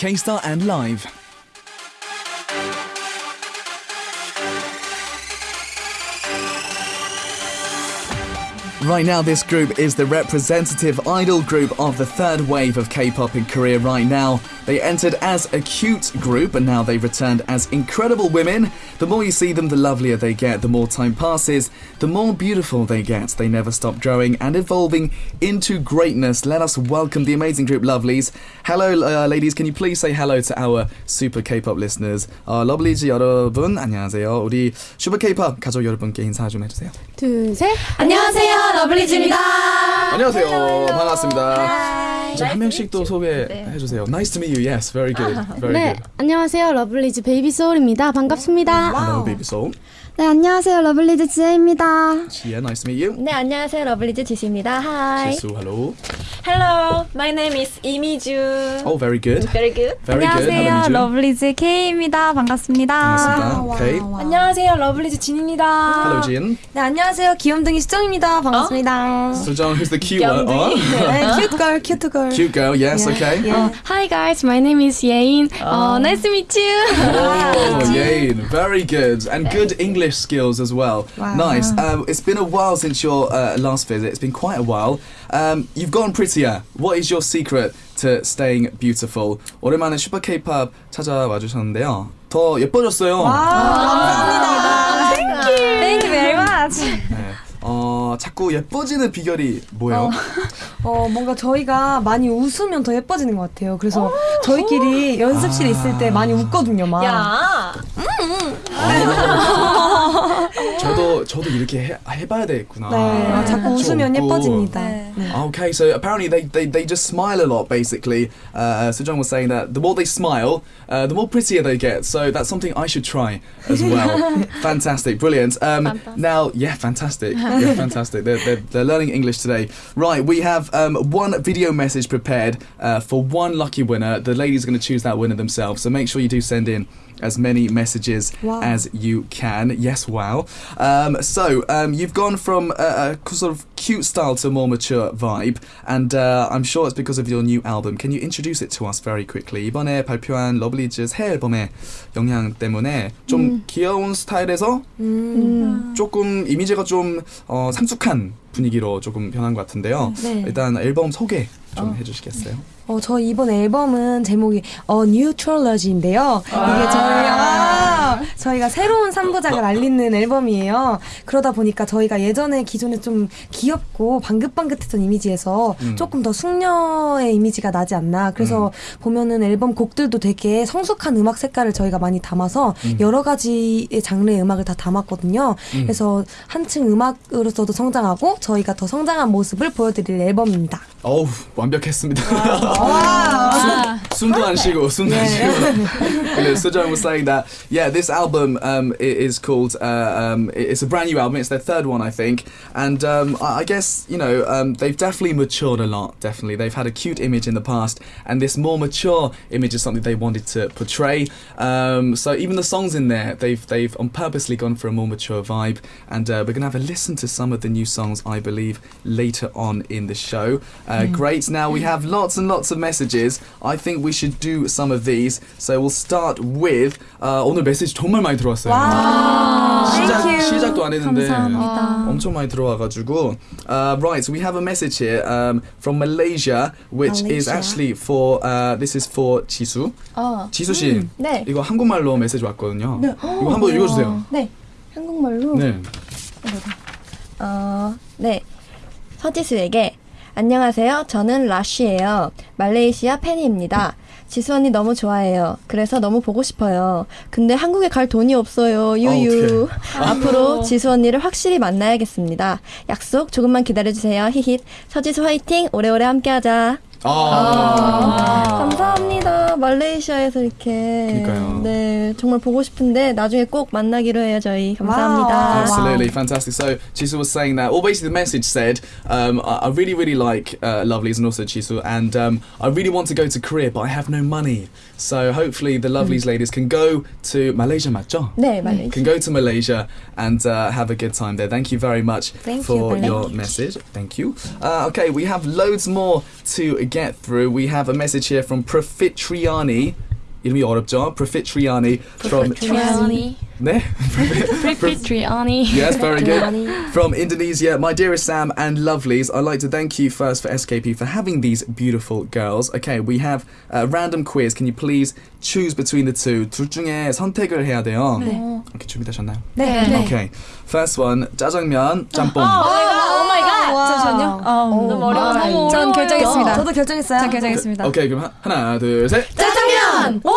K Star and Live. Right now, this group is the representative idol group of the third wave of K pop in Korea right now. They entered as a cute group and now they've returned as incredible women. The more you see them, the lovelier they get, the more time passes, the more beautiful they get. They never stop growing and evolving into greatness. Let us welcome the amazing group Lovelyz. Hello, uh, ladies, can you please say hello to our super K-pop listeners? Uh, Lovelyz 여러분, 안녕하세요. 우리 Super K-pop 가족 여러분께 인사 좀 해주세요. 둘, 셋. 안녕하세요, 러블리즈입니다. 안녕하세요. 반갑습니다. 자, 한 명씩 또 소개해 주세요. Nice to meet you. Yes, very good. Very 네, good. 안녕하세요. 러블리즈 베이비 소울입니다. 반갑습니다. Hello, baby soul. 네, 안녕하세요. 러블리즈 지혜입니다. Chia, nice to meet you. 네, 안녕하세요, 러블리즈 지시입니다. Hi. Jisoo, hello. Hello, my name is 이미주. Oh, very good. Very good. Very good. Hello, Minju. 러블리즈 K입니다. 반갑습니다. 반갑습니다. Okay. 안녕하세요, 러블리즈 진입니다. Hello, Jin. 네, 안녕하세요, 귀염둥이 수정입니다. 반갑습니다. So, John, who's the cute one? Oh. 네, cute girl, cute girl. Cute girl, yes, okay. 어, hi guys, my name is Yein. 어, nice to meet you. Oh, yay. Very good. And good English skills as well. Nice. Um, it's been a while since your uh, last visit. It's been quite a while. Um, you've gotten prettier. What is your secret to staying beautiful? 오랜만에 슈퍼 K-pop 찾아와 주셨는데요. 더 예뻐졌어요. 감사합니다. Thank you very much. 네. 어, 자꾸 예뻐지는 비결이 뭐예요? 어, 뭔가 저희가 많이 웃으면 더 예뻐지는 것 같아요. 그래서 저희끼리 연습실에 있을 때 많이 웃거든요, 막. 야, 저도 저도 이렇게 해, 해봐야 되겠구나. 네, 자꾸 웃으면 좀 웃고. 예뻐집니다. 네. 네. Okay, so apparently they, they, they just smile a lot, basically. Uh, so John was saying that the more they smile, uh, the more prettier they get. So that's something I should try as well. fantastic, brilliant. Um, Now, yeah, fantastic. Yeah, fantastic. They're, they're, they're learning English today. Right, we have um, one video message prepared uh, for one lucky winner. The ladies are going to choose that winner themselves. So make sure you do send in as many messages Wow. as you can. Yes, wow. Um, so um, you've gone from a, a sort of cute style to a more mature vibe, and uh, I'm sure it's because of your new album. Can you introduce it to us very quickly? 이번에 발표한 러블리즈 새 앨범의 영향 때문에 좀 귀여운 스타일에서 음. 조금 이미지가 좀 어, 상숙한 분위기로 조금 변한 것 같은데요. 네. 일단 앨범 소개 좀 해주시겠어요? 어, 저 이번 앨범은 제목이 어 뉴트럴러지인데요. 이게 저희 아, 저희가 새로운 3부작을 알리는 앨범이에요. 그러다 보니까 저희가 예전에 기존에 좀 귀엽고 방긋방긋했던 이미지에서 음. 조금 더 숙녀의 이미지가 나지 않나. 그래서 보면은 앨범 곡들도 되게 성숙한 음악 색깔을 저희가 많이 담아서 여러 가지의 장르의 음악을 다 담았거든요. 그래서 한층 음악으로서도 성장하고 저희가 더 성장한 모습을 보여드릴 앨범입니다. 어우 완벽했습니다. 숨, 숨도 안 쉬고 숨도 안 쉬고. Brilliant. So John was saying that yeah, this album um, i- is called uh, um, i- it's a brand new album. It's their third one, I think, and um, I I guess you know um, they've definitely matured a lot. Definitely, they've had a cute image in the past, and this more mature image is something they wanted to portray. Um, so even the songs in there, they've they've on purposely gone for a more mature vibe, and uh, we're gonna have a listen to some of the new songs, I believe, later on in the show. Uh, Great. Now we have lots and lots of messages. I think we should do some of these. So we'll start with uh, 오늘 메시지 정말 많이 들어왔어요. 시작 Thank you. 시작도 안 했는데 감사합니다. 엄청 많이 들어와가지고. Uh, right. So we have a message here um, from Malaysia, which is Malaysia. actually for uh, this is for 지수. 어, 지수 씨. 네. 이거 한국말로 메시지 왔거든요. 이거 한번 읽어주세요. 네. 한국말로. 네. 어, 네. 서지수에게 안녕하세요. 저는 라쉬예요. 말레이시아 팬입니다. 지수 언니 너무 좋아해요. 그래서 너무 보고 싶어요. 근데 한국에 갈 돈이 없어요. 유유. 앞으로 지수 언니를 확실히 만나야겠습니다. 약속 조금만 기다려주세요. 히힛. 서지수 화이팅. 오래오래 함께하자. 아. 감사합니다. 말레이시아에서 이렇게. 그러니까요. 네, 정말 보고 싶은데 나중에 꼭 만나기로 해요 저희. 감사합니다. Absolutely fantastic. So Jisoo was saying that. Well, basically the message said, um, I, I really really like uh, Lovelyz and also Jisoo, and um, I really want to go to Korea, but I have no money. So hopefully the Lovelyz mm. ladies can go to Malaysia Macho. 네, 말레이시아. Can go to Malaysia and uh, have a good time there. Thank you very much Thank for you, your message. Thank you. Uh, okay, we have loads more to get through. We have a message here from Profitriani. 이름이 어렵죠? Profitriani from Profitriani. Ne? Triani. yes, very good. From Indonesia, my dearest Sam and Lovelyz, I'd like to thank you first for SKP for having these beautiful girls. Okay, we have a random quiz. Can you please choose between the two? 둘 중에 선택을 해야 돼요. 네. Okay, 준비되셨나요? 네. 네. Okay. First one, 짜장면, 짬뽕. Oh my god. 잠시만요. Oh, 너무 어려워. 전 결정했습니다. 저도 결정했어요. 전 결정했습니다. 오케이, 그럼 하나, 둘, 셋. 짜장면. 와!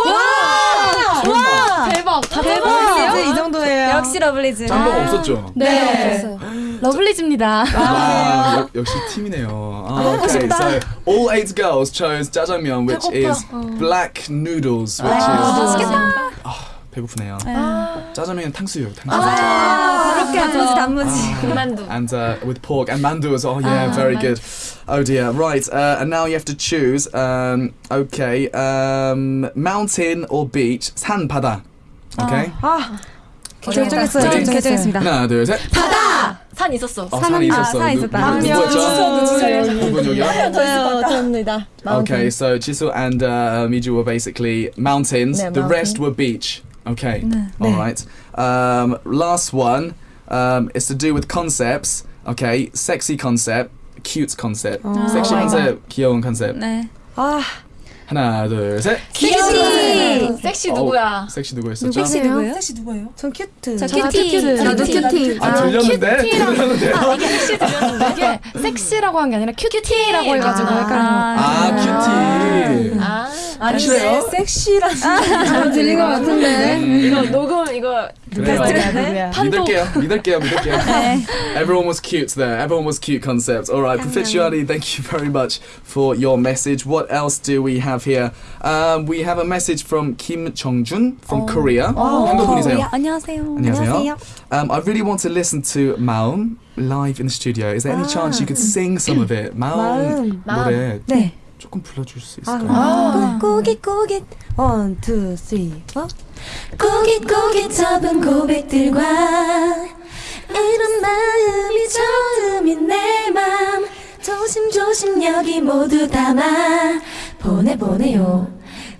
와! 대박. 다 러블리즈 이 정도예요. 역시 러블리즈. 짬뽕 없었죠? 네. 러블리즈입니다. 와, 역- 역시 팀이네요. 아, okay, so all eight girls chose 짜장면, which is black noodles, which is 아, 배고프네요. 짜장면 탕수육, 탕수육. 그렇게 단무지 단무지. 만두. and uh, with pork and mandu as well. Yeah, very good. Oh dear. Right, uh, and now you have to choose. Um, okay, um, mountain or beach? 산 바다. Okay. 아, 결정했어요. 전 전 결정했습니다. 하나, 둘, 셋. 산 있었어. 어, 산이 있었어. 산 누- 있었다. 누구- 누구였죠? 누군 여기요? 저요, 저입니다. Okay, so Jisoo and uh, Miju were basically mountains. 네, the rest mountain. were beach. Okay. All right. Um, last one um, is to do with concepts. Okay, sexy concept, cute concept. 섹시 컨셉, 귀여운 컨셉. 네. 아, 하나, 둘, 셋. 섹시. 섹시 누구야? 섹시 누구였었죠? 섹시 누구예요? 섹시 누구예요? 전 큐트. 저 큐티. 나도 큐티. 아, 들렸는데? 들렸는데요? 이게 섹시라고 한 게 아니라 큐티라고 해가지고 아. 약간 아, 큐티. 아, 확실해요? 섹시란 잘 들린 것 같은데. 이거 녹음 이거 그래요. 누구야? 믿을게요, 믿을게요, 믿을게요. Everyone was cute there. Everyone was cute concepts. All right, Proficiani, thank you very much for your message. What else do we have here? Um, we have a message from Kim Chongjun from Korea. 한국 분이세요. 안녕하세요. 안녕하세요. Um, I really want to listen to Maum live in the studio. Is there any chance you could sing some of it? Maum 노래 네. 조금 불러줄 수 있을까요? 아, 꾸깃 꾸깃. 원, 투, 쓰리, 포. 고깃 고깃 접은 고백들과 이런 마음이 처음인 내 맘 조심조심 여기 모두 담아 보내보내요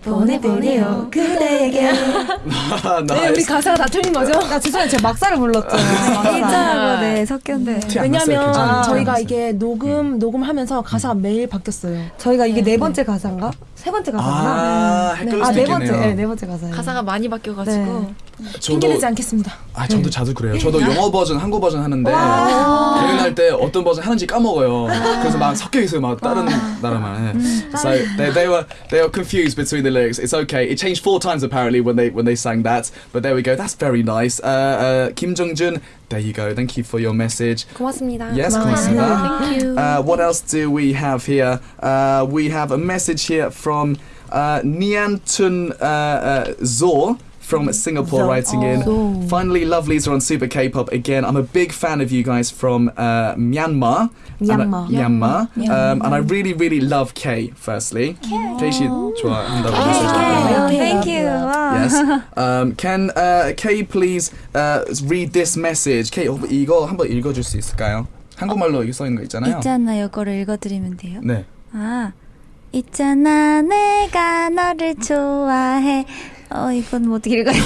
보내보내요 그대에게 네, 우리 가사가 다 틀린 거죠? 아, 죄송해요. 제가 막사를 불렀잖아요. 일자하고 네 섞였는데. 티안 났어요, 왜냐면. 저희가 이게 녹음 녹음하면서 가사가 매일 바뀌었어요. 저희가 이게 네 번째 가사인가? 세 번째 가사인가? 아, 아, 네 번째. 네, 네 번째 가사예요. 가사가 많이 바뀌어가지고 저도 핑계대지 않겠습니다. 아 저도 자주 그래요. 저도 영어 버전, 한국 버전 하는데 공연할 때 어떤 버전 하는지 까먹어요. 그래서 막 섞여 있어요, 막 다른 나라만. So they, they were they were confused between the lyrics. It's okay. It changed four times apparently when they when they sang that. But there we go. That's very nice. Uh, uh, Kim Jong Jun. There you go. Thank you for your message. 고맙습니다. Yes, 고맙습니다. Thank you. Uh, what else do we have here? Uh, we have a message here from uh, Niantun uh, uh, Zor from Singapore writing in. Oh. Finally, Lovelyz are on Super K-pop again. I'm a big fan of you guys from uh, Myanmar. Myanmar. And, uh, Myanmar. Myanmar. Um, and I really, really love K. Firstly, K. Oh. K. Oh, thank you. Yes. Um, can uh, K please uh, read this message? K, 이거 한번 읽어줄 수 있을까요? 한국말로 어, 써 있는 거 있잖아요. 있잖아요. 이거를 읽어드리면 돼요. 네. 아. 있잖아 내가 너를 좋아해 어, 이건 뭐 어떻게 읽어야 돼요?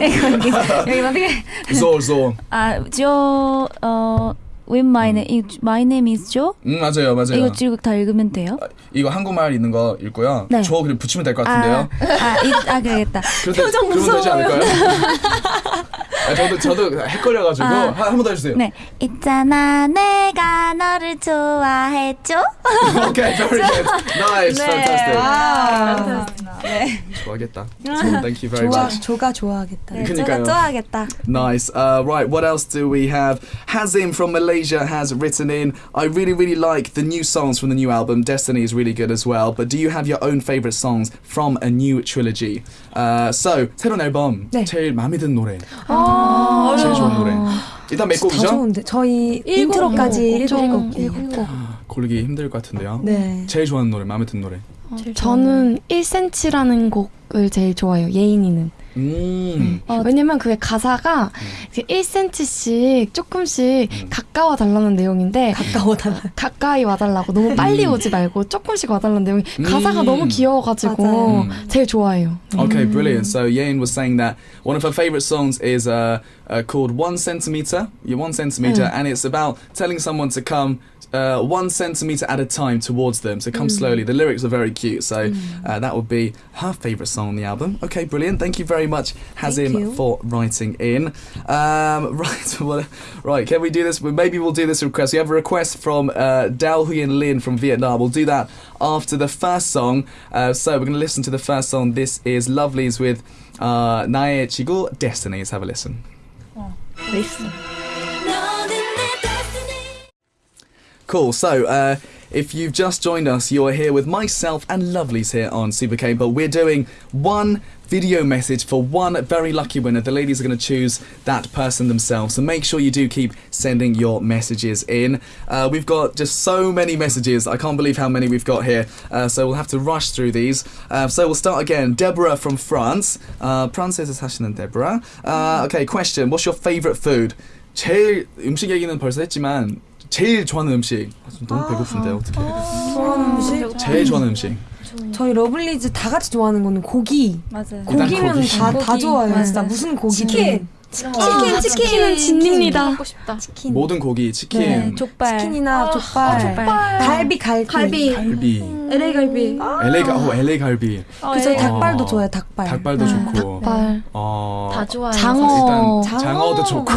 이거, 여기, 여기 어떻게. Zor Zor. 아, 조, 어, with my name, 이 my name is Joe? 음 맞아요 맞아요. 이거 쭉 다 읽으면 돼요? 아, 이거 한국말 있는 거 읽고요. 네. 저 그냥 붙이면 될것 아, 같은데요. 아, 이, 아. 표정 그러면 되지 않을까요? 아, 저도 저도 헷갈려가지고 아. 한번 더 해주세요. 네. 있잖아, 내가 너를 좋아했죠? okay, very good. Nice, fantastic. 아, 좋아하겠다. So, thank you very 좋아, much. 조가 좋아하겠다. 네, 그니까요. 좋아, 좋아하겠다. Nice. Uh, right, what else do we have? Hazim from Malaysia has written in I really, really like the new songs from the new album. Destiny is really good as well. But do you have your own favourite songs from a new trilogy? Uh, so, 새로운 앨범. 네. 제일 마음에 드는 노래. 제일 좋은 노래. 일단 몇 다 곡이죠? 좋은데 저희 인트로까지 일곱 곡. 일곱 곡. 고르기 힘들 것 같은데요. 네. 제일 좋아하는 노래, 마음에 드는 노래. 어, 저는 1cm라는 곡을 제일 좋아해요. 예인이는. 음. 어, 왜냐면 그게 가사가 1cm씩 조금씩 가까워 달라는 내용인데 가까워 달라. 가까이 와달라고 너무 빨리 오지 말고 조금씩 와달라는 내용이 가사가 음. 너무 귀여워가지고. 제일 좋아해요. Okay, brilliant. So Yain was saying that one of her favorite songs is uh, uh, called One Centimeter. Yeah, one centimeter, and it's about telling someone to come uh, one centimeter at a time towards them. So come mm. slowly. The lyrics are very cute. So mm. uh, that would be her favourite song on the album. Okay, brilliant. Thank you very much, Hazim, for writing in. Um, right, well, right. Can we do this? Maybe we'll do this request. We have a request from uh, Dao Huyen Lin from Vietnam. We'll do that after the first song. Uh, so we're going to listen to the first song. This is Lovelyz with uh, Nae Chigul Destiny. Let's have a listen. Oh, listen. Cool, so uh, if you've just joined us, you're here with myself and Lovelyz here on Super K-pop. We're doing one video message for one very lucky winner. The ladies are going to choose that person themselves, so make sure you do keep sending your messages in. Uh, we've got just so many messages, I can't believe how many we've got here, uh, so we'll have to rush through these. Uh, so we'll start again. Deborah from France. Uh, France is Sashin and Deborah. Uh, okay, question. What's your favourite food? 제일 음식 얘기는 벌써 했지만 제일 좋아하는 음식. 아, 좀 너무 배고픈데 어떻게? 좋아하는 음식? 제일 좋아하는 음식. 저희 러블리즈 다 같이 좋아하는 거는 고기. 맞아요. 고기면 고기. 다, 다 고기. 좋아요. 맞아요. 진짜 무슨 고기? 치킨. 치킨, 치킨은 진입니다. 먹고 싶다. 치킨. 모든 고기, 치킨, 네, 족발. 치킨이나 족발. 갈비, 갈비. 갈비. 갈비, LA 갈비. LA 가, 어, LA 갈비, 그 저희 어. 닭발도 좋아해요. 닭발. 닭발도 좋고, 발, 어, 다 좋아요. 장어. 일단 장어도 좋고.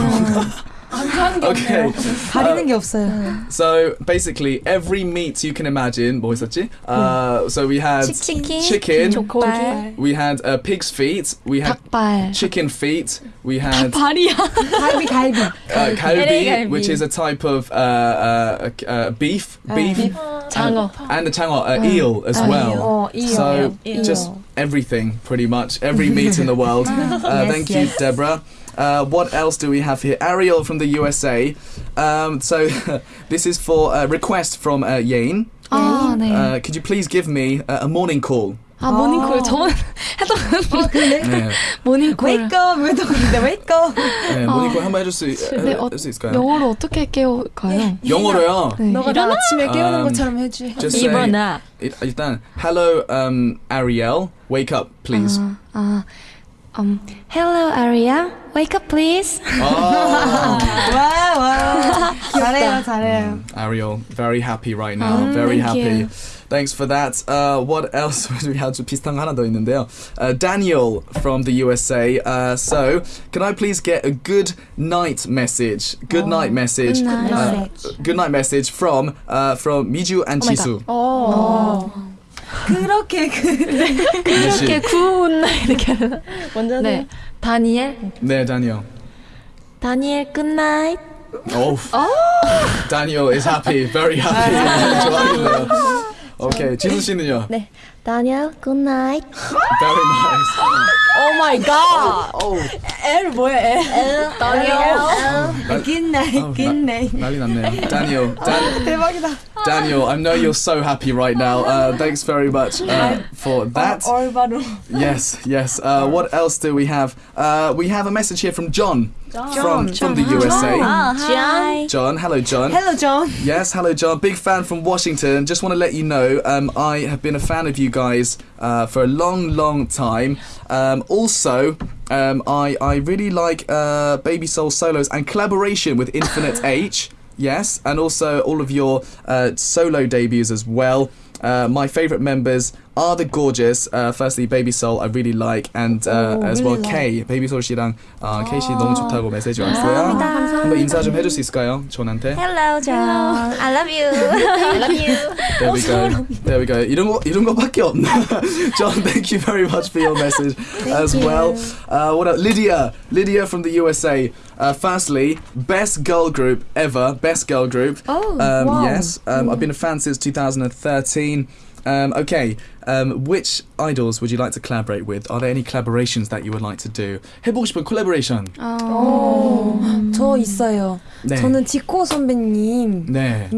okay. 가리는 게 없어요. So basically, every meat you can imagine. 뭐 있었지? Uh, so we had 치킨, chicken, 족발, we had uh, pig's feet, we had 닭발. chicken feet, we had 발이야. 갈비, 갈비. uh, kalbi, LA 갈비. which is a type of uh, uh, uh, beef, beef, 장어. and the chango, uh, eel as well. 어, 이요. So eel. just everything, pretty much every meat in the world. Uh, Yes, thank yes. you, Deborah. Uh, what else do we have here? Ariel from the USA. Um, so this is for a request from uh, Yain. 아, 네. Uh, could you please give me a, a morning call? 아, 모닝콜. 저번 했던 네, 모닝콜. Wake up! 왜 그런데 wake up! 네, 모닝 콜 한번 해줄 수, 네, 해- 어, 할수 있을까요? 영어로 어떻게 깨울까요? 영어로요. 네. 너가 나 아침에 깨우는 음, 것처럼 해주. Just say, 이번아. 일- 일단 hello um, Ariel, wake up please. 아, 아, um, hello, Aria. Wake up, please. Oh. 와, 와. 잘해요, 잘해요. Ariel, very happy right now. 음, very thank happy. you. Thanks for that. Uh, what else do we have? 좀 비슷한 거 하나 더 있는데요. Uh, Daniel from the USA. Uh, so, can I please get a good night message? Good night message. good night. Uh, good night message from uh, from Miju and Oh my Chisu. 어. 그렇게 그 이렇게 구운 날 이렇게 하나? 먼저 네. 다니엘. 네, Daniel. 다니엘 굿나잇. Oh. Daniel is happy, very happy. 좋아하겠네요. Okay, 지수 씨는요? 네. 다니엘 굿나잇. Very nice. 오 마이 갓. Oh, L 뭐야 L? 날- good night, Oh, good night. 난리 났네요. Daniel, Dan- 대박이다. Daniel, I know you're so happy right now. Uh, thanks very much uh, for that. 얼바로. Yes, yes. Uh, what else do we have? Uh, we have a message here from John, from from the USA. 아, 하이. John, hello, John. Hello, John. Yes, hello, John. Big fan from Washington. Just want to let you know, um, I have been a fan of you guys uh, for a long, long time. Um, also, um, I I really like uh, Baby Soul solos and collaboration with Infinite H. Yes, and also all of your uh, solo debuts as well. Uh, my favourite members are the gorgeous. Uh, firstly, Baby Soul I really like, and uh, Oh, as really well K. Baby Soul 씨랑 uh, K 씨 너무 좋다고 메시지 왔어요. 한번 인사 좀 해줄 수 있을까요, 존한테? Hello, John. I love you. I love you. There we go. There we go. 이런 거 이런 거밖에 없네. John, thank you very much for your message as well. Uh, what else? Lydia, Lydia from the USA. Uh, firstly, best girl group ever. Best girl group. Oh, Um, wow. Yes, um, I've been a fan since 2013. Um, okay, um, which idols would you like to collaborate with? Are there any collaborations that you would like to do? 해보고 싶은 collaboration. 어, 저 있어요. 네. 저는 지코 선배님이랑 네.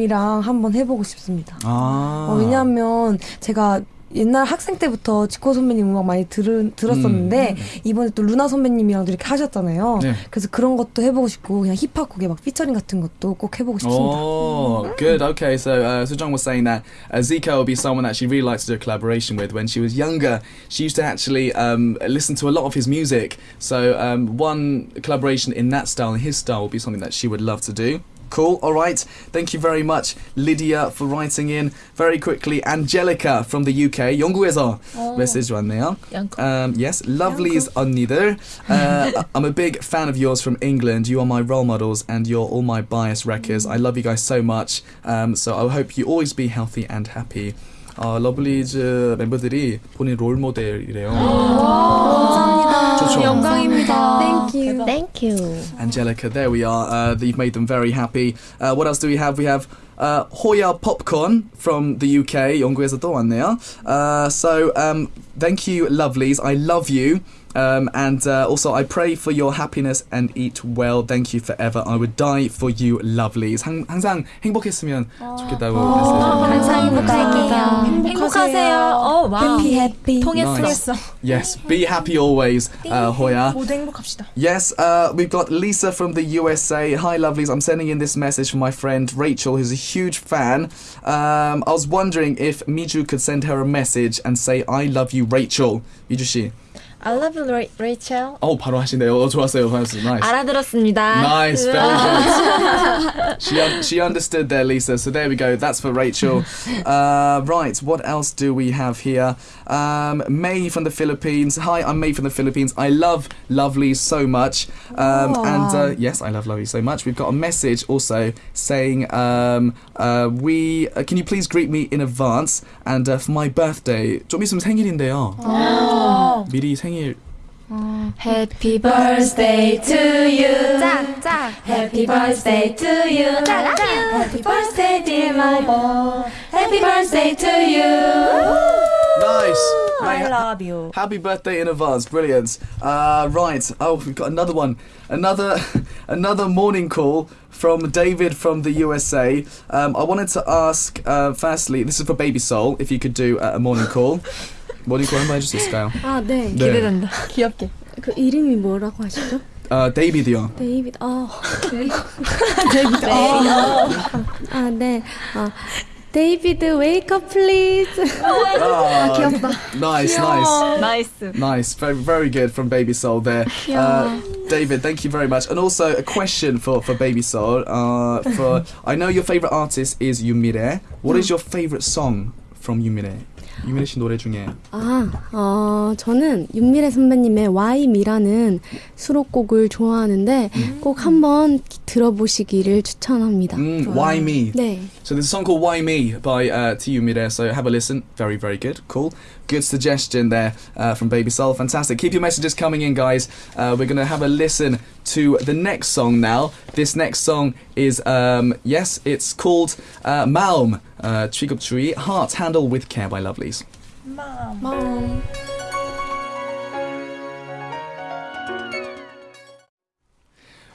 한번 해보고 싶습니다. 아. 어, 왜냐하면 제가 옛날 학생 때부터 지코 선배님 음악 많이 들, 들었었는데 이번에 또 루나 선배님이랑도 이렇게 하셨잖아요. 네. 그래서 그런 것도 해보고 싶고 그냥 힙합 곡에 막 피처링 같은 것도 꼭 해보고 싶습니다. Oh, good. Okay, so uh, so John was saying that uh, Zika will be someone that she really likes to do a collaboration with. When she was younger, she used to actually um, listen to a lot of his music. So um, one collaboration in that style, in his style, would be something that she would love to do. Cool. All right. Thank you very much, Lydia, for writing in. Very quickly, Angelica from the UK. 영국에서 oh. 메시지 왔네요. Um, yes, Lovelyz 언니들. Uh, I'm a big fan of yours from England. You are my role models and you're all my bias wreckers. Mm. I love you guys so much. Um, so I hope you always be healthy and happy. 어, 러블리즈 멤버들이 본인 롤 모델이래요. 감사합니다. 영광입니다. Thank you. Thank you. Angelica, there we are. Uh, you've made them very happy. Uh, what else do we have? We have uh, Hoya Popcorn from the UK. 영국에서 또 왔네요. Uh, so um, thank you, Lovelyz. I love you. Um, and uh, also, I pray for your happiness and eat well. Thank you forever. I would die for you, Lovelyz. 항, 항상 행복했으면 좋겠다고 항상 행복할게요. 행복하세요. Oh wow. Happy. 통했어. Nice. Yes, be happy always, uh, 호야. 행복합시다. Yes, uh, we've got Lisa from the USA. Hi, Lovelyz. I'm sending in this message from my friend Rachel, who's a huge fan. Um, I was wondering if Miju could send her a message and say, I love you, Rachel. MiJu, 씨. I love you, Ra- Rachel. 어, 바로 하시네요. 어, 좋았어요. 좋았어요. Nice. 알아들었습니다. Nice, very good. she un- she understood there, Lisa. So there we go. That's for Rachel. Uh, right. What else do we have here? Um, May from the Philippines. Hi, I'm May from the Philippines. I love Lovely so much. Um, and uh, yes, I love Lovely so much. We've got a message also saying, um, uh, we uh, can you please greet me in advance and uh, for my birthday. 좀 있으면 생일인데요. 미리 생 일. Happy birthday to you. 짝! Happy birthday to you. Happy birthday, dear my boy. Happy birthday to you. Nice. I love you. Happy birthday in advance, brilliant. Uh, right, oh, we've got another one, another, another morning call from David from the USA. Um, I wanted to ask, uh, firstly, this is for Baby Soul, if you could do uh, a morning call. morning call 한번 해줄 수 있을까요? 아, 네. 네. 기대된다. 귀엽게. 그 이름이 뭐라고 하시죠? 어, 데이비드요. 데이비드. 어. 데이비드. 어. 아, 네. 어. 데이비드 wake up please. 아, 귀엽다. Nice, nice. 나이스. Nice, very, very good from Baby Soul there. Uh, David, thank you very much. And also a question for, for Baby Soul. Uh, for I know your favorite artist is Yumire. What is your favorite song from Yumire? 유미래 씨 노래 중에 아, 어, 저는 윤미래 선배님의 Why Me라는 수록곡을 좋아하는데 꼭 한번 들어보시기를 추천합니다. mm, Why Me. 네. So there's a song called Why Me by uh, to Yumire. So have a listen. Very, very good. Cool. Good suggestion there uh, from Baby Soul. Fantastic. Keep your messages coming in, guys. Uh, we're going to have a listen to the next song now. This next song is, um, yes, it's called uh, Malm, uh, Trigub Tree, Heart Handle with Care by Lovelyz. Mom.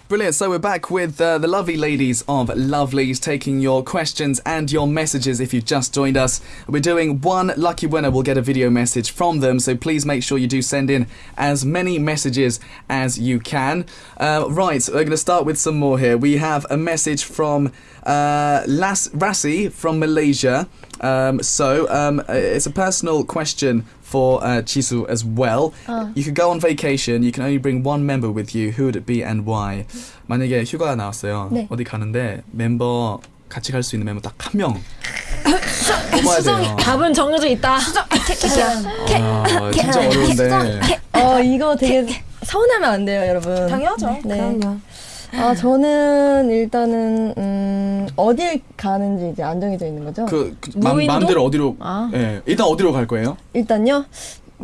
Brilliant. So we're back with uh, the lovely ladies of Lovelyz taking your questions and your messages if you've just joined us. We're doing one lucky winner will get a video message from them, so please make sure you do send in as many messages as you can. Uh, right, we're going to start with some more here. We have a message from uh, Las Rasi from Malaysia. Um, so um, uh, it's a personal question for uh, Chisu as well. You could go on vacation. You can only bring one member with you. Who would it be and why? 만약에 휴가 나왔어요. 네. 어디 가는데 멤버 같이 갈 수 있는 멤버 딱 한 명. 뽑아야 돼요. 답은 정해져 있다. 아, 진짜 어려운데. 어, 이거 되게 서운하면 안 돼요, 여러분. 당연하죠. 네. 그럼요. 아, 저는 일단은 음, 어딜 가는지 이제 안 정해져 있는 거죠. 그, 그 맘, 무인도? 마음대로 어디로? 아. 예, 일단 어디로 갈 거예요? 일단요.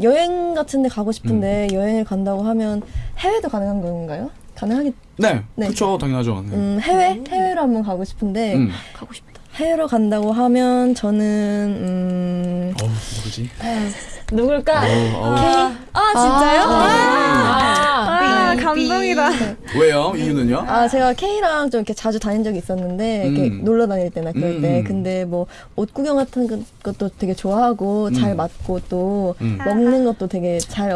여행 같은 데 가고 싶은데 여행을 간다고 하면 해외도 가능한 건가요? 가능하겠 네, 네. 그렇죠, 당연하죠. 네. 음, 해외 해외로 한번 가고 싶은데 음. 가고 싶다. 해외로 간다고 하면 저는 음 어우, 누구지? 누굴까? 어우, 어우. 아, 진짜요? 아, 아, 감동이다. 왜요? 이유는요? 아 제가 K랑 좀 이렇게 자주 다닌 적이 있었는데 이렇게 음. 놀러 다닐 때나 그럴 때 음. 근데 뭐 옷 구경 같은 것- 것도 되게 좋아하고 잘 음. 맞고 또 음. 먹는 것도 되게 잘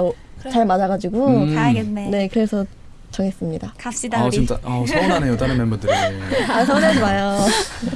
잘 맞아가지고 음. 가야겠네. 네 그래서 정했습니다. 갑시다 아 우리. 진짜 아, 서운하네요 다른 멤버들이. 아 서운하지 마요.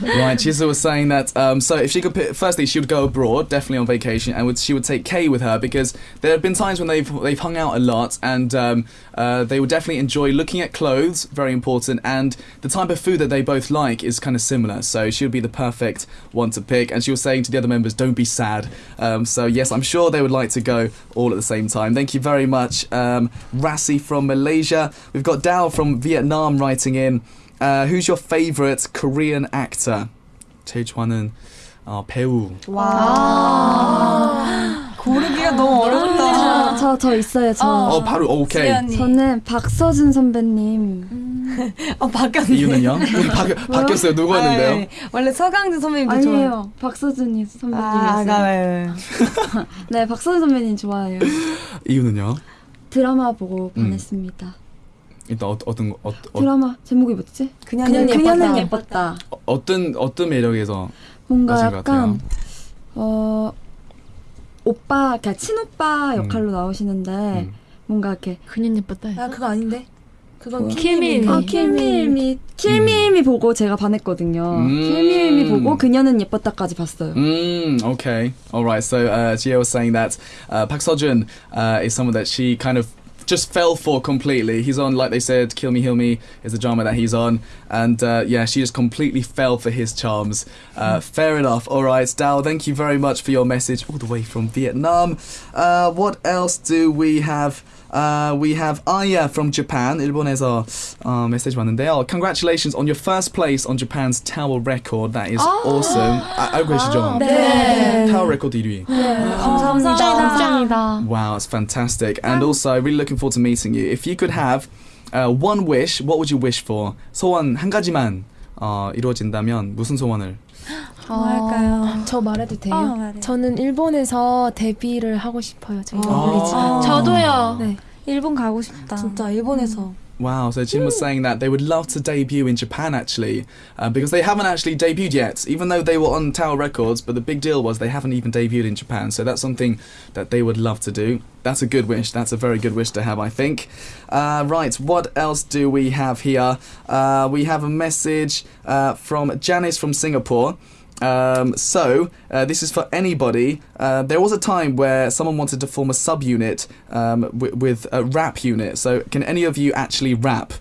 Right, Jisoo was saying that. Um, so if she could, pick, firstly, she would go abroad, definitely on vacation, and would, she would take Kay with her because there have been times when they've they've hung out a lot, and um, uh, they would definitely enjoy looking at clothes, very important, and the type of food that they both like is kind of similar. So she would be the perfect one to pick. And she was saying to the other members, "Don't be sad." Um, so yes, I'm sure they would like to go all at the same time. Thank you very much, um, Rassi from Malaysia. We've got Dao from Vietnam writing in. Uh, who's your favourite Korean actor? 제일 좋아하는 어, 배우. 고르기가 너무 어렵다. 저, 저 있어요, 저. 어, 바로 어, 오케이. 지연이. 저는 박서준 선배님. 어, 바뀌었네. 이유는요? 우리 바뀌, 바뀌었어요. 누구였는데요? 아, 네. 원래 서강진 선배님도 좋아해요. 아니에요. 박서준이 아, 선배님이었어요. 아, 네. 네, 박서준 선배님 좋아해요. 이유는요? 드라마 보고 음. 반했습니다. 일단 어, 어떤 어, 어, 드라마 제목이 뭐지? 그녀는 그녀는 예뻤다. 예뻤다. 어떤 어떤 매력에서 뭔가 약간. 어 오빠, 그러니까 친오빠 역할로 나오시는데 음. 뭔가 이렇게 그년 예뻤다. 아, 그거 아닌데? 그건 뭐야? 킬밀. 아, 킬미일미 킬미일미 보고 제가 반했거든요. 음. 킬미일미 보고 그녀는 예뻤다까지 봤어요. Mm, okay. All right. So uh, Gio was saying that uh, Park Seo-joon uh, is someone that she kind of just fell for completely. He's on, like they said, Kill Me, Heal Me is the drama that he's on. And uh, yeah, she just completely fell for his charms. Uh, fair enough. All right, Dal, thank you very much for your message all the way from Vietnam. Uh, what else do we have? Uh, we have Aya from Japan. 일본에서 어, 메시지 왔는데요. Congratulations on your first place on Japan's Tower record. That is awesome. 아, 알고 계시죠? 네. Tower record 1위. 감사합니다. Wow, it's fantastic. And also, really looking forward to meeting you. If you could have uh, one wish, what would you wish for? 소원 한 가지만 어, 이루어진다면 무슨 소원을? 뭐 할까요? 저 말해도 돼요? 어. 저는 일본에서 데뷔를 하고 싶어요. 저희 아. 러블리즈. 저도요. 네. 일본 가고 싶다. 진짜 일본에서 Wow, so Jin was saying that they would love to debut in Japan actually, uh, because they haven't actually debuted yet, even though they were on Tower Records. But the big deal was they haven't even debuted in Japan, so that's something that they would love to do. That's a good wish. That's a very good wish to have, I think. Uh, right, what else do we have here? Uh, we have a message uh, from Janice from Singapore. Um, so, uh, this is for anybody. Uh, there was a time where someone wanted to form a subunit um, wi- with a rap unit. So, can any of you actually rap?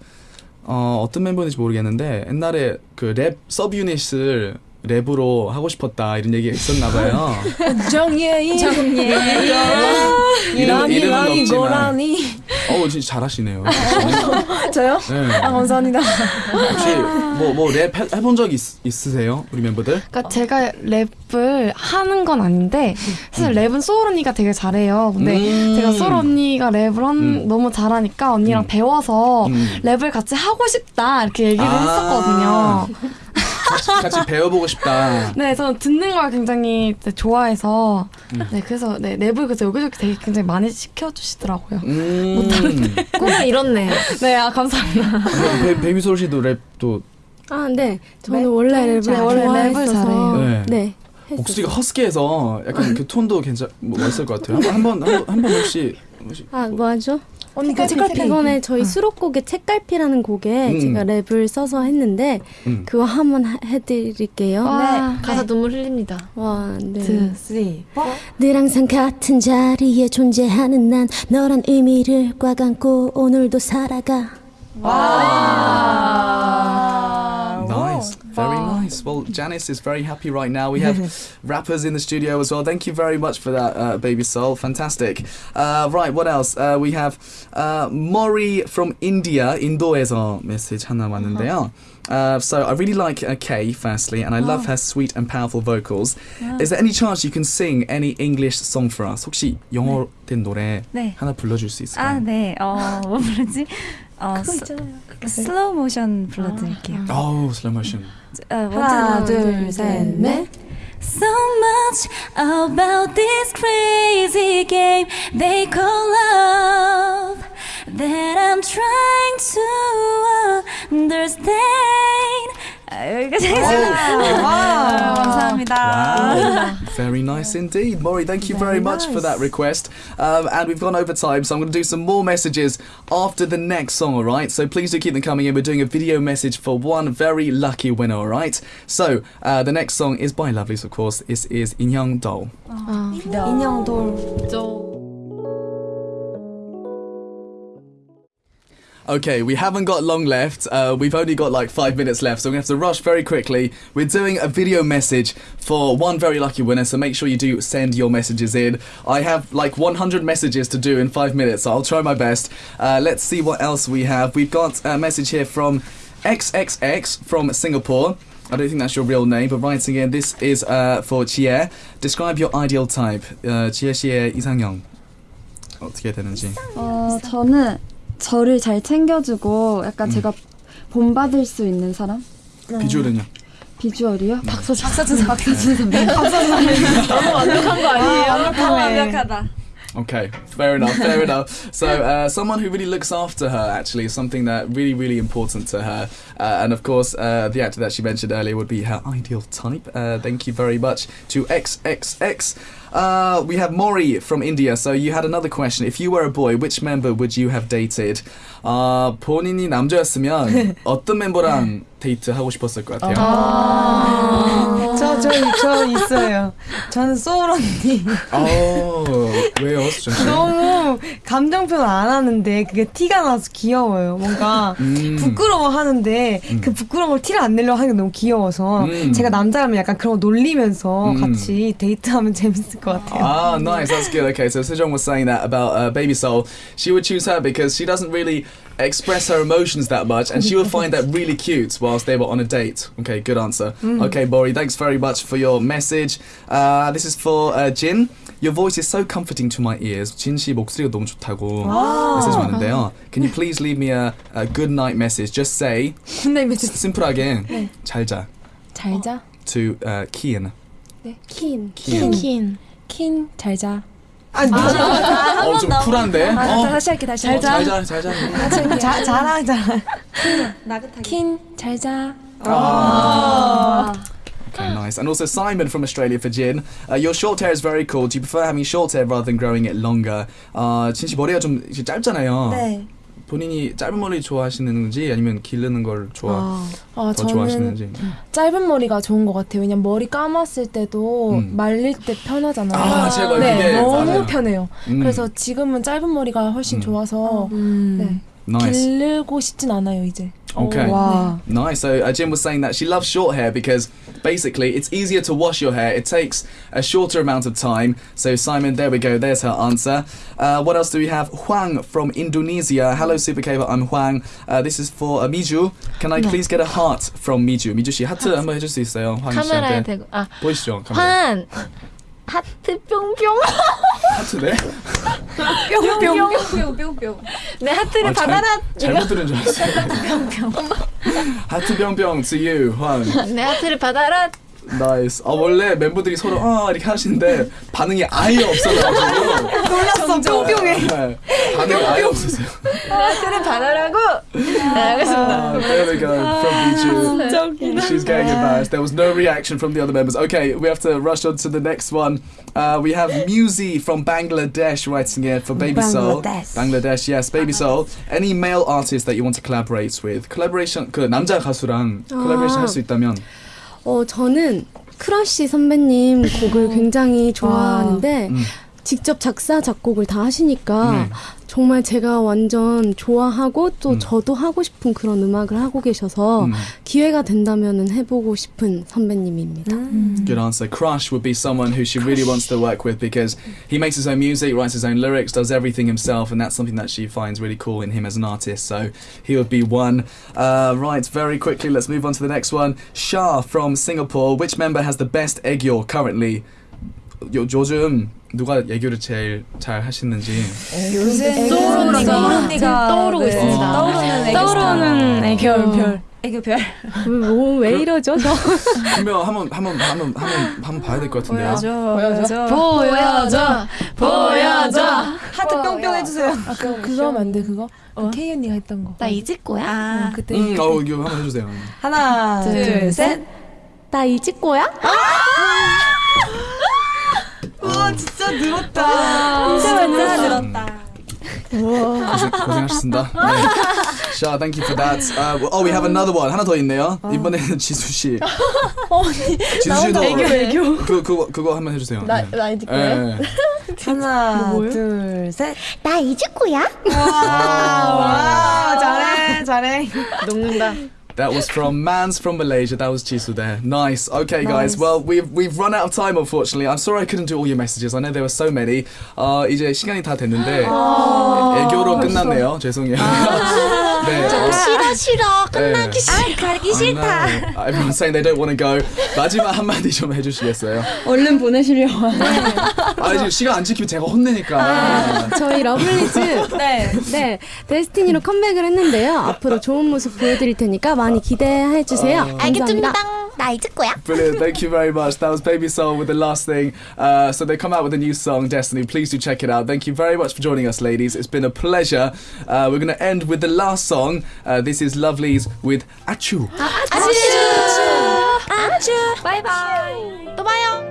어, 어떤 멤버인지 모르겠는데 옛날에 그 랩 서브유닛을 랩으로 하고 싶었다 이런 얘기가 있었나 봐요. 정예인 정예. 이름, 라니 이름은 라니 없지만. 고라니 어, 진짜 잘하시네요. 저요? 네. 아 감사합니다. 혹시 뭐 뭐 랩 해본 적 있, 있으세요? 우리 멤버들? 그러니까 제가 랩을 하는 건 아닌데 사실 랩은 소울 언니가 되게 잘해요. 근데 음. 제가 소울 언니가 랩을 한, 음. 너무 잘하니까 언니랑 음. 배워서 음. 랩을 같이 하고 싶다 이렇게 얘기를 아. 했었거든요. 같이, 같이 배워보고 싶다. 네, 저는 듣는 걸 굉장히 좋아해서 음. 네 그래서 네 랩을 그래서 여기저기 되게 굉장히 많이 시켜주시더라고요. 음. 꿈을 이뤘네. 네, 아 감사합니다. 소울 씨도 랩도 아, 네. 저는 원래 랩을 네, 원래 랩을 잘해요. 네. 네. 목소리가 허스키해서 약간 그 톤도 괜찮 뭐 멋있을 것 같아요. 한번 한번 한번 혹시 혹시 아, 뭐 하죠? 언니 그 책갈피 이번에 저희 수록곡의 책갈피라는 곡에 음. 제가 랩을 써서 했는데 음. 그거 한번 하- 해드릴게요. 와, 가사 눈물 흘립니다. 와, 네. two, three, four. 늘 항상 같은 자리에 존재하는 난 너란 의미를 꽉 안고 오늘도 살아가. Nice, very nice. Well, Janice is very happy right now. We have rappers in the studio as well. Thank you very much for that, uh, Baby Soul. Fantastic. Uh, right, what else? Uh, we have uh, Mori from India, 인도에서 메시지 하나 왔는데요. Uh, so I really like uh, Kay, firstly, and I love her sweet and powerful vocals. Is there any chance you can sing any English song for us? 혹시 영어 된 노래 네. 하나 불러줄 수 있을까요? 아, 네. 어, 뭐 부르지? 어, 스, 슬로우 모션 불러드릴게요. Oh, slow motion. 어, 하나, 먼저 둘, 셋, 넷. So much about this crazy game they call love that I'm trying to understand. 감사합니다. Wow. very nice indeed. Maury, thank you very, very much nice. for that request. Um, and we've gone over time, so I'm going to do some more messages after the next song, all right? So please do keep them coming in. We're doing a video message for one very lucky winner, all right? So uh, the next song is by Lovelyz, of course. This is Inyang Dol. Oh, 인형 돌. Okay, we haven't got long left. Uh, we've only got like five minutes left, so we're going to have to rush very quickly. We're doing a video message for one very lucky winner, so make sure you do send your messages in. I have like 100 messages to do in five minutes, so I'll try my best. Uh, let's see what else we have. We've got a message here from XXX from Singapore. I don't think that's your real name, but writing in, this is uh, for Chie. Describe your ideal type. Uh, 지혜 씨의 이상형. 어떻게 되는지. 어, 저는 저를 잘 챙겨주고 약간 음. 제가 본받을 수 있는 사람? 비주얼은요? 비주얼이요? 박서준 박서준 박서준 선배. 박서준 선배. 너무 완벽한 거 아니에요? 완벽하다. Okay, fair enough, fair enough. So, uh, someone who really looks after her actually is something that really, really important to her. Uh, and of course, uh, the actor that she mentioned earlier would be her ideal type. Uh, thank you very much to XXX. Uh, we have Mori from India. So, you had another question. If you were a boy, which member would you have dated? 아, 본인이 남자였으면 어떤 멤버랑 데이트 하고 싶었을 것 같아요? 저, 저, 저 있어요. 저는 소울 언니. 어, 왜요? 너무 감정 표현 안 하는데 그게 티가 나서 귀여워요. 뭔가 음. 부끄러워 하는데 음. 그 부끄러운 걸 티를 안 내려고 하는 게 너무 귀여워서 음. 제가 남자라면 약간 그런 거 놀리면서 음. 같이 데이트하면 재밌을 것 같아요. Ah, nice. That's good. Okay, so Sejong was saying that about uh, Baby Soul. She would choose her because she doesn't really express her emotions that much, and she would find that really cute whilst they were on a date. Okay, good answer. Okay, Bori, thanks very much for your message. Uh, this is for uh, Jin. Your voice is so comforting to my ears. 진 씨 목소리가 너무 좋다고 메시지 왔는데요. Can you please leave me a, a good night message? Just say 근데 메시지 심플하게 잘 자. 잘 자. To uh, Kian. 킨. Kian. 킨. 킨 잘 자. 어, 좀 쿨한데? 아, 어, 다시 할게 다시. 잘 자. 잘 자, 잘 자. 다시 할게. 자, 자랑 자랑. 킨잘 자. Okay, nice. And also Simon from Australia for Jin. Uh, your short hair is very cool. Do you prefer having short hair rather than growing it longer? Uh, 진씨 머리가 좀 이렇게 짧잖아요. 네. 본인이 짧은 머리 좋아하시는지 아니면 기르는 걸 좋아 아, 더 저는 좋아하시는지. 짧은 머리가 좋은 것 같아요. 왜냐면 머리 감았을 때도 음. 말릴 때 편하잖아요. 아, 제가 네, 그게 너무 맞아요. 편해요. 음, 그래서 지금은 짧은 머리가 훨씬 음. 좋아서 네, nice. 기르고 싶진 않아요 이제. Okay. Wow. Nice. So uh, Jin was saying that she loves short hair because basically it's easier to wash your hair. It takes a shorter amount of time. So Simon, there we go. There's her answer. Uh, what else do we have? Huang from Indonesia. Hello, Super K-pop. I'm Huang. Uh, this is for uh, Miju. Can I please get a heart from Miju? Miju she 하트 한번 해줄 수 있어요? Huang 씨한테. 보이시죠? 카메라. 하트 뿅뿅 하트네. 뿅뿅. 내 하트를 아, 잘- 받아라 잘 못 들은 줄 알았어요. 하트 병병 to you, 황. 내 하트를 받아라 나이스. 아 원래 멤버들이 서로 아 이렇게 하시는데 반응이 아예 없어가지고 놀랐어. 뿅뿅해. 네, 반응이 아예 없었어요. 내 하트를 받아라고 네, 알겠습니다 Ah, there we go from Biju. She's getting embarrassed. There was no reaction from the other members. Okay, we have to rush on to the next one. Uh, we have Muzi from Bangladesh writing here for Baby Soul. Bangladesh. Bangladesh, yes, Baby Soul. Any male artist that you want to collaborate with? Collaboration 그 남자 가수랑 collaboration 할 수 있다면 어, 저는 크러쉬 선배님 곡을 굉장히 좋아하는데 음. 직접 작사 작곡을 다 하시니까 네. 정말 제가 완전 좋아하고 또 음. 저도 하고 싶은 그런 음악을 하고 계셔서 음. 기회가 된다면은 해보고 싶은 선배님입니다. 음. Good answer. Crush would be someone who she really wants to work with because he makes his own music, writes his own lyrics, does everything himself, and that's something that she finds really cool in him as an artist. So he would be one. Uh, right, very quickly, let's move on to the next one. Shah from Singapore. Which member has the best aegyo currently? 요, 요즘 누가 애교를 제일 잘 하시는지. 요새 소울 언니가 언니가 떠오르고 네. 있습니다. 떠오르는 애교 떠오르는 애교 별, 별. 애교 별. 뭐, 왜 이러죠? 저 한명 한번 한번 한번 한번 한번 봐야 될 것 같은데요. 보여줘. 보여줘 보여줘 하트 하트 뿅뿅 해주세요. 아, 그, 그거 하면 안 돼, 그거? 그 K 언니가 했던 거. 나 잊을 거야? 어, 그때. 음, 어, 이거 한번 해주세요. 하나, 둘, 셋. 나 잊을 거야? 와, 진짜 늘었다. 진짜 늘었다. 고생, 고생하셨습니다. 네. 자, thank you for that. Uh, oh, we have another one. 하나 더 있네요. 이번에는 지수 씨. 지수 씨도 애교, 애교. 그 그거 그거 한번 해주세요. 나, 네. 나 잊을 거야? 예. 하나, 둘, 셋. 나 잊을 거야? 와, 잘해, 잘해. 녹는다. That was from Mans from Malaysia. That was Jisoo there. Nice. Okay, nice. guys. Well, we've we've run out of time, unfortunately. I'm sorry I couldn't do all your messages. I know there were so many. 어, 이제 시간이 다 됐는데 애교로 끝났네요. 죄송해요. 네. 어, 싫어 싫어 끝나기 싫어 아, 가기 싫다. I know. Everyone's saying they don't want to go. 마지막 한마디 좀 해주시겠어요? 얼른 보내시려고. 아 지금 시간 안 지키면 제가 혼내니까. 저희 러블리즈 네. 네 데스티니로 컴백을 했는데요 앞으로 좋은 모습 보여드릴 테니까 많이 기대해 주세요 감사합니다 Brilliant. Thank you very much. That was Baby Soul with the last thing. Uh, so they come out with a new song, Destiny. Please do check it out. Thank you very much for joining us, ladies. It's been a pleasure. Uh, we're going to end with the last song. Uh, this is Lovelyz with Ah-Choo. Achu. Achu. Achu. Bye bye. 또 봐요.